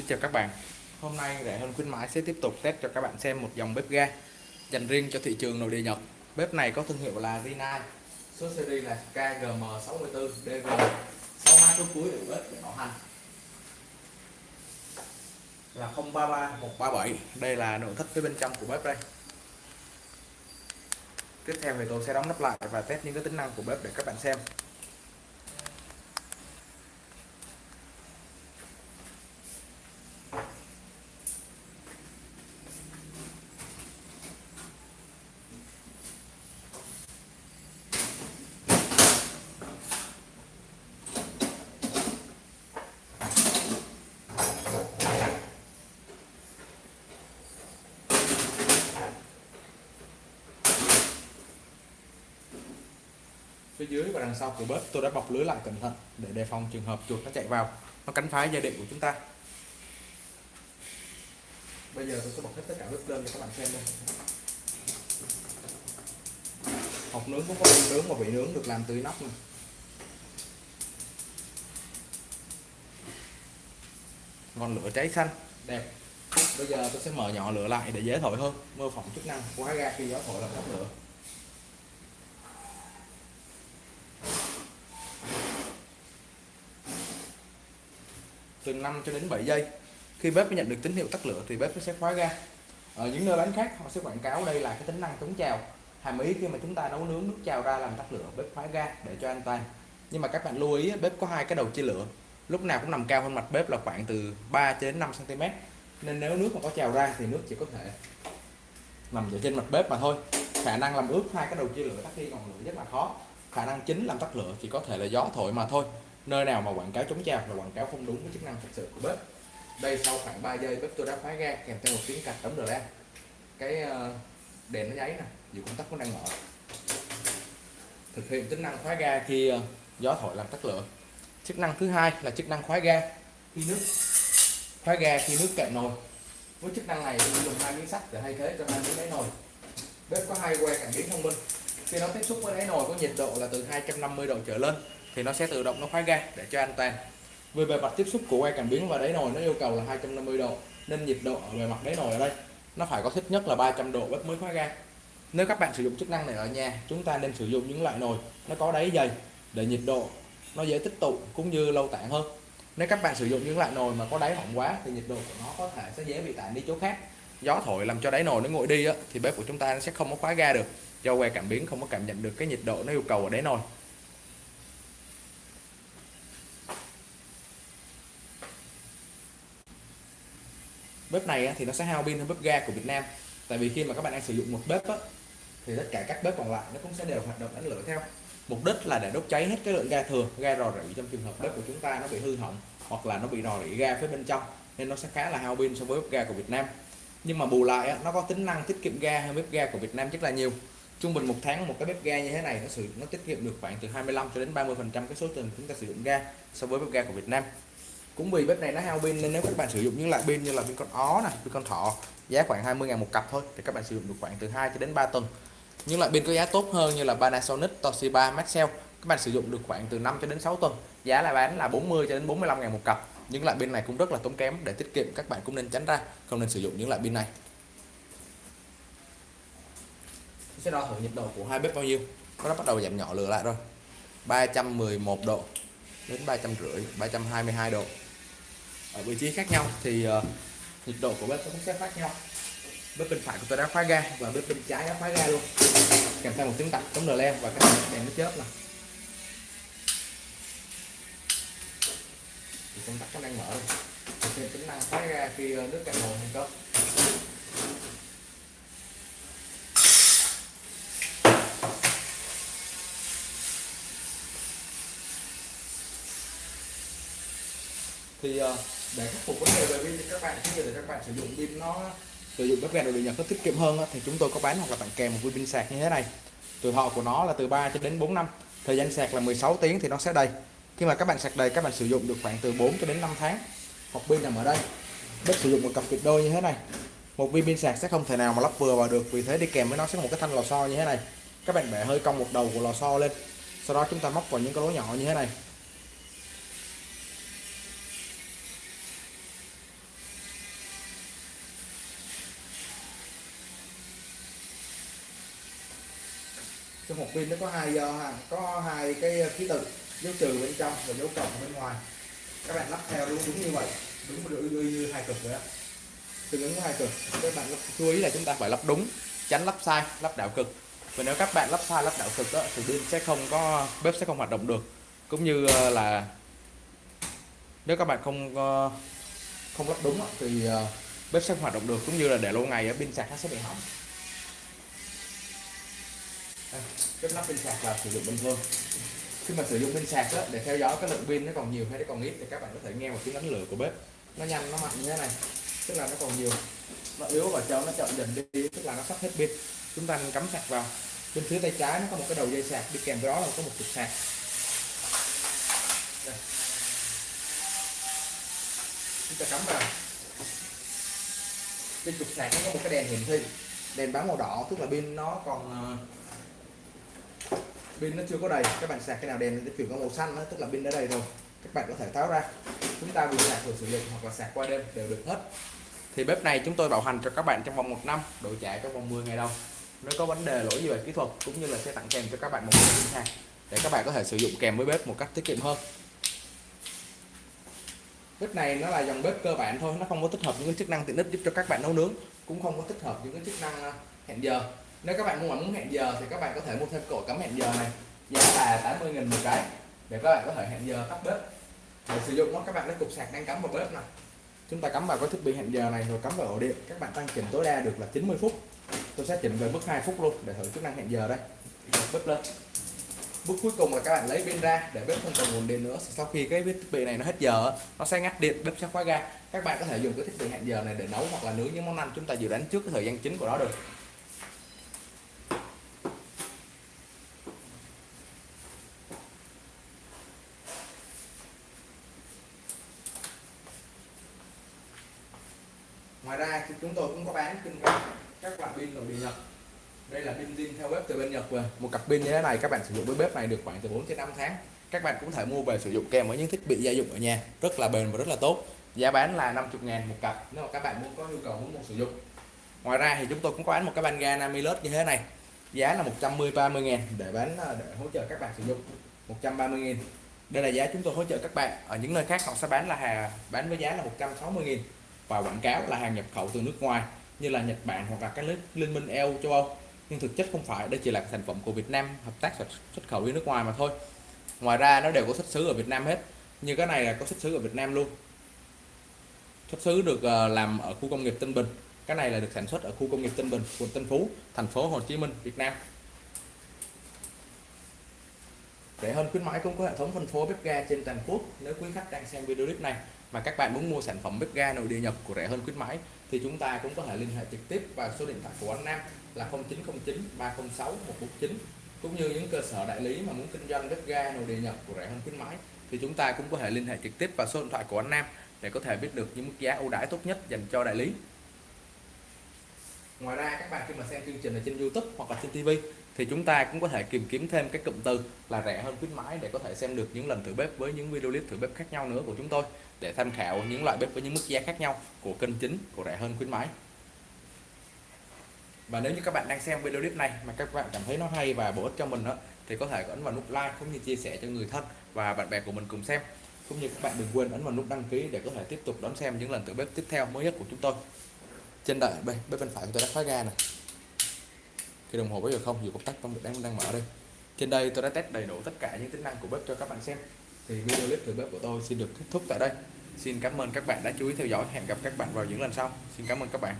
Xin chào các bạn. Hôm nay rẻ hơn khuyến mãi sẽ tiếp tục test cho các bạn xem một dòng bếp ga dành riêng cho thị trường nội địa Nhật. Bếp này có thương hiệu là Rinnai Số series là KGM64DG 62 số cuối của bếp để bảo hành. Là 033 137 Đây là nội thất phía bên trong của bếp đây. Tiếp theo thì tôi sẽ đóng nắp lại và test những cái tính năng của bếp để các bạn xem. Phía dưới và đằng sau của bếp, tôi đã bọc lưới lại cẩn thận để đề phòng trường hợp chuột nó chạy vào. Nó cắn phá dây điện của chúng ta. Bây giờ tôi sẽ bọc hết tất cả bếp lên cho các bạn xem đây. Hộp nướng cũng có vị nướng và vị nướng được làm từ nóc này ngọn lửa cháy xanh. Đẹp. Bây giờ tôi sẽ mở nhỏ lửa lại để dễ thổi hơn. Mô phỏng chức năng của ga khi gió thổi làm tắt lửa. Từ 5 cho đến 7 giây. Khi bếp nhận được tín hiệu tắt lửa thì bếp sẽ khóa ga. Ở những nơi bán khác, họ sẽ quảng cáo đây là cái tính năng chống trào. Hàm ý khi mà chúng ta nấu nướng nước trào ra làm tắt lửa, bếp khóa ga để cho an toàn. Nhưng mà các bạn lưu ý, bếp có hai cái đầu chia lửa. Lúc nào cũng nằm cao hơn mặt bếp là khoảng từ 3 đến 5 cm nên nếu nước mà có trào ra thì nước chỉ có thể nằm ở trên mặt bếp mà thôi. Khả năng làm ướt hai cái đầu chia lửa tắt đi ngọn lửa rất là khó. Khả năng chính làm tắt lửa chỉ có thể là gió thổi mà thôi nơi nào mà quảng cáo chống trào là quảng cáo không đúng với chức năng thực sự của bếp. Đây sau khoảng 3 giây, bếp tôi đã khóa ga, kèm theo một tiếng cạch đóng ra cái ờ, đèn nó nháy nè, dù công tắc cũng đang mở. Thực hiện tính năng khóa ga khi ờ, gió thổi làm tắt lửa. Chức năng thứ hai là chức năng khóa ga khi nước. Khóa ga khi nước cạn nồi. Với chức năng này, tôi dùng hai miếng sắt để thay thế cho hai miếng đáy nồi. Bếp có hai que cảm biến thông minh. Khi nó tiếp xúc với đáy nồi, có nhiệt độ là từ 250 độ trở lên thì nó sẽ tự động nó khóa ga để cho an toàn. Về bề mặt tiếp xúc của que cảm biến và đáy nồi nó yêu cầu là 250 độ nên nhiệt độ ở bề mặt đáy nồi ở đây nó phải có thích nhất là 300 độ bếp mới khóa ga. Nếu các bạn sử dụng chức năng này ở nhà chúng ta nên sử dụng những loại nồi nó có đáy dày để nhiệt độ nó dễ tích tụ cũng như lâu tản hơn. Nếu các bạn sử dụng những loại nồi mà có đáy hỏng quá thì nhiệt độ của nó có thể sẽ dễ bị tản đi chỗ khác. Gió thổi làm cho đáy nồi nó nguội đi á, thì bếp của chúng ta nó sẽ không có khóa ga được do que cảm biến không có cảm nhận được cái nhiệt độ nó yêu cầu ở đáy nồi. Bếp này thì nó sẽ hao pin hơn bếp ga của Việt Nam. Tại vì khi mà các bạn đang sử dụng một bếp á, thì tất cả các bếp còn lại nó cũng sẽ đều hoạt động đánh lửa theo. Mục đích là để đốt cháy hết cái lượng ga thừa ga rò rỉ trong trường hợp bếp của chúng ta nó bị hư hỏng hoặc là nó bị rò rỉ ga phía bên trong nên nó sẽ khá là hao pin so với bếp ga của Việt Nam. Nhưng mà bù lại nó có tính năng tiết kiệm ga hơn bếp ga của Việt Nam rất là nhiều. Trung bình một tháng một cái bếp ga như thế này nó sử nó tiết kiệm được khoảng từ 25 cho đến 30 phần trăm cái số tiền chúng ta sử dụng ga so với bếp ga của Việt Nam cũng vì bếp này nó hao pin nên nếu các bạn sử dụng những loại pin như là pin con ó này, pin con thọ giá khoảng 20 ngàn một cặp thôi, thì các bạn sử dụng được khoảng từ 2 cho đến 3 tuần. Những loại pin có giá tốt hơn như là Panasonic, Toshiba, Maxell, các bạn sử dụng được khoảng từ 5 cho đến 6 tuần. Giá là bán là 40 cho đến 45 ngàn một cặp. Những loại pin này cũng rất là tốn kém, để tiết kiệm các bạn cũng nên tránh ra, không nên sử dụng những loại pin này. Sẽ đo thử nhiệt độ của hai bếp bao nhiêu? Nó đã bắt đầu giảm nhỏ lửa lại rồi. 311 độ đến 350 322 độ ở vị trí khác nhau thì ờ, uh, nhiệt độ của bếp cũng sẽ khác nhau. Bếp bên phải của tôi đã khóa ga và bếp bên trái đã khóa ga luôn. Kèm theo một tiếng tạch chống đờ lem và cái đèn nó chớp này thì công tắc nó đang mở. Rồi tính năng khóa ga khi ờ, nước cạn nồi thành công thì ờ, để khắc phục vấn đề về pin thì các bạn khi để các bạn sử dụng pin nó, sử dụng bếp ga đồ điện nhật có tiết kiệm hơn thì chúng tôi có bán hoặc là tặng kèm một viên pin sạc như thế này. Tuổi thọ của nó là từ 3 cho đến 4 năm, thời gian sạc là 16 tiếng thì nó sẽ đầy. Khi mà các bạn sạc đầy, các bạn sử dụng được khoảng từ 4 cho đến 5 tháng. Hoặc pin nằm ở đây. Bếp sử dụng một cặp tuyệt đôi như thế này. Một viên pin sạc sẽ không thể nào mà lắp vừa vào được, vì thế đi kèm với nó sẽ một cái thanh lò xo như thế này. Các bạn bẻ hơi cong một đầu của lò xo lên. Sau đó chúng ta móc vào những cái lỗ nhỏ như thế này. Trong hộp pin nó có hai uh, có hai cái ờ, ký tự dấu trừ bên trong và dấu cộng bên ngoài. Các bạn lắp theo đúng đúng như vậy đúng như, như, như hai cực vậy đó. Tương ứng với hai cực các bạn chú ý là chúng ta phải lắp đúng tránh lắp sai lắp đảo cực. Và nếu các bạn lắp sai lắp đảo cực đó, thì pin sẽ không có bếp sẽ không hoạt động được. Cũng như ờ, là nếu các bạn không ờ, không lắp đúng thì bếp sẽ không hoạt động được. Cũng như là để lâu ngày ở pin sạc nó sẽ bị hỏng cái nắp pin sạc là sử dụng bình thường. Khi mà sử dụng pin sạc đó, để theo dõi cái lượng pin nó còn nhiều hay nó còn ít thì các bạn có thể nghe một tiếng đánh lửa của bếp. Nó nhanh nó mạnh như thế này tức là nó còn nhiều. Nó yếu và cho nó chậm dần đi tức là nó sắp hết pin. Chúng ta cắm sạc vào. Bên phía tay trái nó có một cái đầu dây sạc đi kèm với đó là có một cục sạc. Đây. chúng ta cắm vào. Trên cục sạc nó có một cái đèn hiển thị. Đèn báo màu đỏ tức là pin nó còn ờ, pin nó chưa có đầy. Các bạn sạc cái nào đèn nó chuyển qua màu xanh đó, tức là pin đã đầy rồi. Các bạn có thể tháo ra. Chúng ta vừa sạc vừa sử dụng hoặc là sạc qua đêm đều được hết. Thì bếp này chúng tôi bảo hành cho các bạn trong vòng một năm đổi trả trong vòng 10 ngày đâu. nếu có vấn đề lỗi gì về kỹ thuật cũng như là sẽ tặng kèm cho các bạn một cái hàng để các bạn có thể sử dụng kèm với bếp một cách tiết kiệm hơn. Bếp này nó là dòng bếp cơ bản thôi nó không có tích hợp những cái chức năng tiện ích giúp cho các bạn nấu nướng cũng không có tích hợp những cái chức năng à, hẹn giờ nếu các bạn muốn muốn hẹn giờ thì các bạn có thể mua thêm cổ cắm hẹn giờ này. Giá là 80.000 một cái. Để các bạn có thể hẹn giờ tắt bếp. Để sử dụng nó, các bạn lấy cục sạc đang cắm vào bếp này. Chúng ta cắm vào cái thiết bị hẹn giờ này rồi cắm vào ổ điện. Các bạn tăng chỉnh tối đa được là 90 phút. Tôi sẽ chỉnh về mức 2 phút luôn để thử chức năng hẹn giờ đây. Bếp lên. Bước cuối cùng là các bạn lấy pin ra để bếp không còn nguồn điện nữa. Sau khi cái thiết bị này nó hết giờ, nó sẽ ngắt điện, bếp sẽ khóa ga. Các bạn có thể dùng cái thiết bị hẹn giờ này để nấu hoặc là nướng những món ăn chúng ta dự đoán trước cái thời gian chính của nó được ngoài ra thì chúng tôi cũng có bán kinh doanh các loại pin nội địa nhật. Đây là pin zin theo bếp từ bên nhật về một cặp pin như thế này, các bạn sử dụng với bếp này được khoảng từ 4 đến 5 tháng. Các bạn cũng thể mua về sử dụng kèm với những thiết bị gia dụng ở nhà. Rất là bền và rất là tốt. Giá bán là 50 ngàn một cặp, nếu mà các bạn muốn có nhu cầu muốn một sử dụng. Ngoài ra thì chúng tôi cũng có bán một cái ban ga Namilus như thế này. Giá là 110 30 ngàn để bán ờ, để hỗ trợ các bạn sử dụng. 130 nghìn đây là giá chúng tôi hỗ trợ các bạn. Ở những nơi khác họ sẽ bán là hàng bán với giá là 160 nghìn và quảng cáo là hàng nhập khẩu từ nước ngoài như là Nhật Bản hoặc là các nước liên minh EU châu Âu. Nhưng thực chất không phải, đây chỉ là sản phẩm của Việt Nam hợp tác xuất khẩu đi nước ngoài mà thôi. Ngoài ra nó đều có xuất xứ ở Việt Nam hết, như cái này là có xuất xứ ở Việt Nam luôn. Xuất xứ được ờ, làm ở khu công nghiệp Tân Bình. Cái này là được sản xuất ở khu công nghiệp Tân Bình, quận Tân Phú, thành phố Hồ Chí Minh, Việt Nam. Rẻ hơn khuyến mãi cũng có hệ thống phân phối bếp ga trên toàn quốc. Nếu quý khách đang xem video clip này mà các bạn muốn mua sản phẩm bếp ga nội địa nhập của rẻ hơn khuyến mãi, thì chúng ta cũng có thể liên hệ trực tiếp vào số điện thoại của anh Nam là 0909 306 149 cũng như những cơ sở đại lý mà muốn kinh doanh bếp ga nội địa nhập của rẻ hơn khuyến mãi, thì chúng ta cũng có thể liên hệ trực tiếp vào số điện thoại của anh Nam để có thể biết được những mức giá ưu đãi tốt nhất dành cho đại lý. Ngoài ra, các bạn khi mà xem chương trình ở trên YouTube hoặc là trên TV thì chúng ta cũng có thể tìm kiếm thêm cái cụm từ là rẻ hơn khuyến mãi để có thể xem được những lần thử bếp với những video clip thử bếp khác nhau nữa của chúng tôi để tham khảo những loại bếp với những mức giá khác nhau của kênh chính của rẻ hơn khuyến mãi. Và nếu như các bạn đang xem video clip này mà các bạn cảm thấy nó hay và bổ ích cho mình đó, thì có thể ấn vào nút like cũng như chia sẻ cho người thân và bạn bè của mình cùng xem. Cũng như các bạn đừng quên ấn vào nút đăng ký để có thể tiếp tục đón xem những lần thử bếp tiếp theo mới nhất của chúng tôi. Trên đợi bên bếp bên phải của tôi đã khóa ga này cái đồng hồ bây giờ không, dù công tắc vẫn đang đang mở đây. Trên đây tôi đã test đầy đủ tất cả những tính năng của bếp cho các bạn xem. Thì video clip thử bếp của tôi xin được kết thúc tại đây. Xin cảm ơn các bạn đã chú ý theo dõi. Hẹn gặp các bạn vào những lần sau. Xin cảm ơn các bạn.